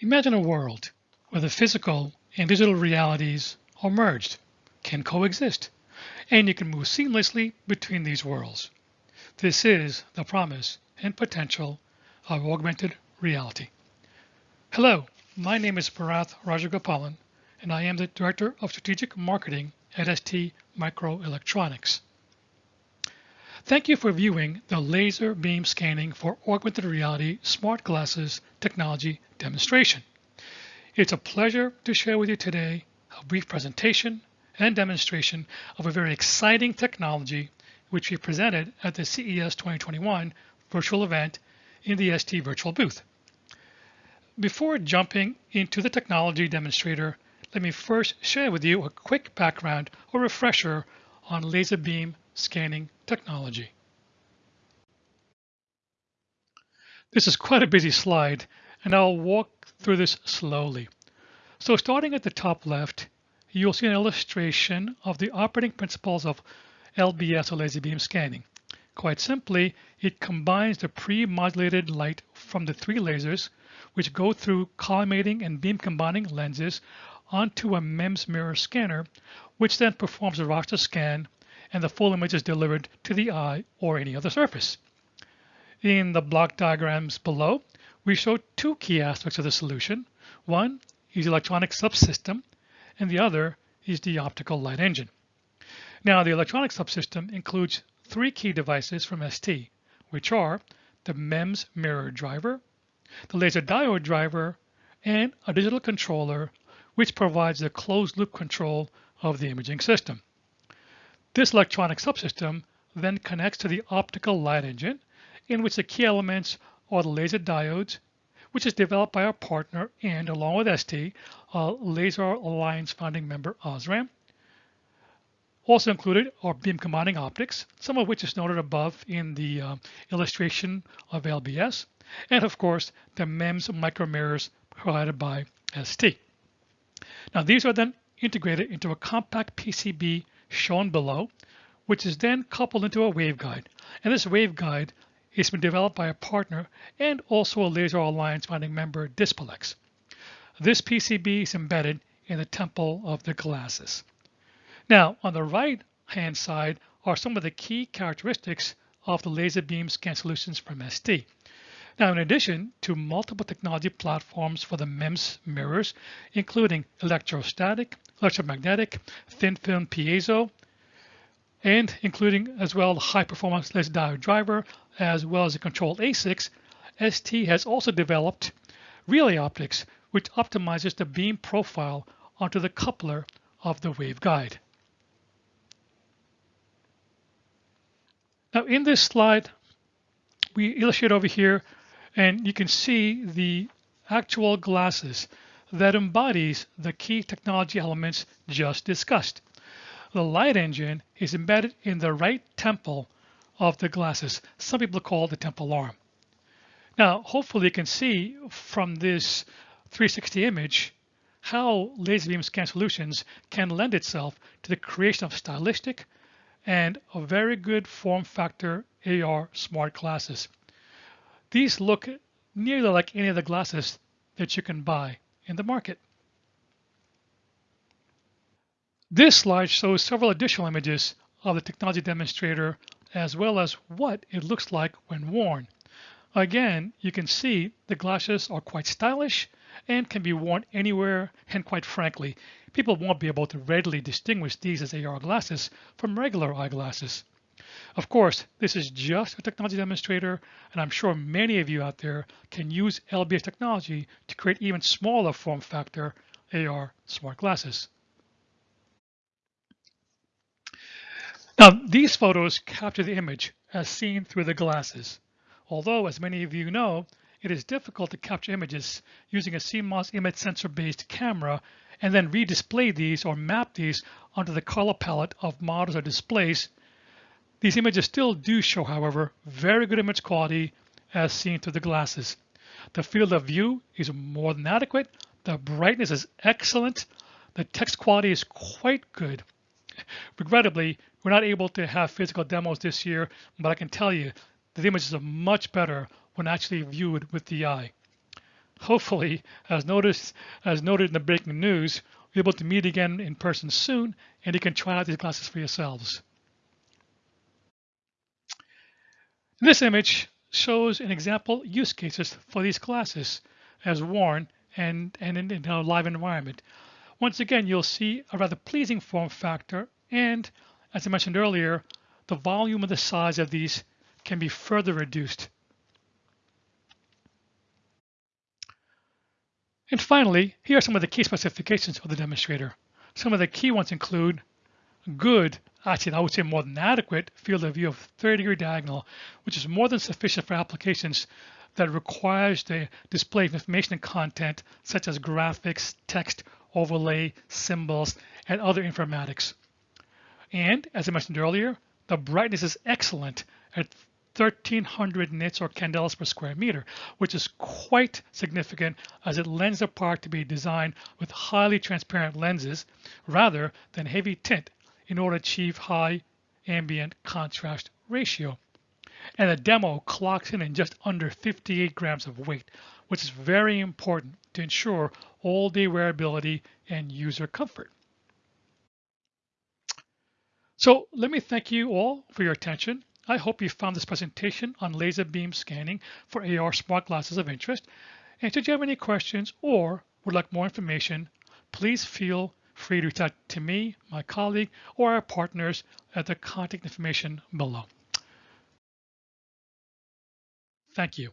Imagine a world where the physical and digital realities are merged, can coexist, and you can move seamlessly between these worlds. This is the promise and potential of augmented reality. Hello, my name is Bharath Rajagopalan, and I am the Director of Strategic Marketing at ST Microelectronics. Thank you for viewing the laser beam scanning for augmented reality smart glasses technology demonstration. It's a pleasure to share with you today a brief presentation and demonstration of a very exciting technology which we presented at the CES 2021 virtual event in the ST virtual booth. Before jumping into the technology demonstrator, let me first share with you a quick background or refresher on laser beam scanning technology. This is quite a busy slide, and I'll walk through this slowly. So starting at the top left, you'll see an illustration of the operating principles of LBS or laser beam scanning. Quite simply, it combines the pre-modulated light from the three lasers, which go through collimating and beam combining lenses onto a MEMS mirror scanner, which then performs a raster scan and the full image is delivered to the eye or any other surface. In the block diagrams below, we show two key aspects of the solution. One is the electronic subsystem, and the other is the optical light engine. Now, the electronic subsystem includes three key devices from ST, which are the MEMS mirror driver, the laser diode driver, and a digital controller, which provides the closed loop control of the imaging system. This electronic subsystem then connects to the optical light engine, in which the key elements are the laser diodes, which is developed by our partner and along with ST, uh, Laser Alliance founding member Osram. Also included are beam combining optics, some of which is noted above in the uh, illustration of LBS, and of course the MEMS micromirrors provided by ST. Now these are then integrated into a compact PCB shown below, which is then coupled into a waveguide. And this waveguide it's been developed by a partner and also a Laser Alliance founding member, Dispelix. This PCB is embedded in the temple of the glasses. Now, on the right hand side are some of the key characteristics of the laser beam scan solutions from ST. Now, in addition to multiple technology platforms for the MEMS mirrors, including electrostatic, electromagnetic, thin film piezo, and including as well the high performance laser diode driver, as well as the controlled ASICs, ST has also developed relay optics, which optimizes the beam profile onto the coupler of the waveguide. Now in this slide, we illustrate over here, and you can see the actual glasses that embodies the key technology elements just discussed. The light engine is embedded in the right temple of the glasses. Some people call it the temple arm. Now, hopefully you can see from this 360 image how laser beam scan solutions can lend itself to the creation of stylistic and a very good form factor AR smart glasses. These look nearly like any of the glasses that you can buy in the market. This slide shows several additional images of the technology demonstrator as well as what it looks like when worn. Again, you can see the glasses are quite stylish and can be worn anywhere and quite frankly, people won't be able to readily distinguish these as AR glasses from regular eyeglasses. Of course, this is just a technology demonstrator, and I'm sure many of you out there can use LBS technology to create even smaller form factor AR smart glasses. Now, these photos capture the image as seen through the glasses. Although, as many of you know, it is difficult to capture images using a CMOS image sensor-based camera and then redisplay these or map these onto the color palette of models or displays. These images still do show, however, very good image quality as seen through the glasses. The field of view is more than adequate. The brightness is excellent. The text quality is quite good. Regrettably, we're not able to have physical demos this year, but I can tell you the images are much better when actually viewed with the eye. hopefully, as noticed, as noted in the breaking news, we're able to meet again in person soon, and you can try out these glasses for yourselves. This image shows an example use cases for these glasses as worn and, and in, in a live environment. Once again, you'll see a rather pleasing form factor and, as I mentioned earlier, the volume and the size of these can be further reduced. And finally, here are some of the key specifications of the demonstrator. Some of the key ones include good, actually I would say more than adequate, field of view of 30 degree diagonal, which is more than sufficient for applications that requires the display of information and content such as graphics, text, overlay, symbols, and other informatics. And as I mentioned earlier, the brightness is excellent at 1300 nits or candelas per square meter, which is quite significant as it lends the part to be designed with highly transparent lenses rather than heavy tint in order to achieve high ambient contrast ratio. And the demo clocks in in just under 58 grams of weight, which is very important to ensure all day wearability and user comfort. So let me thank you all for your attention. I hope you found this presentation on laser beam scanning for AR smart glasses of interest. And should you have any questions or would like more information, please feel free to reach out to me, my colleague, or our partners at the contact information below. Thank you.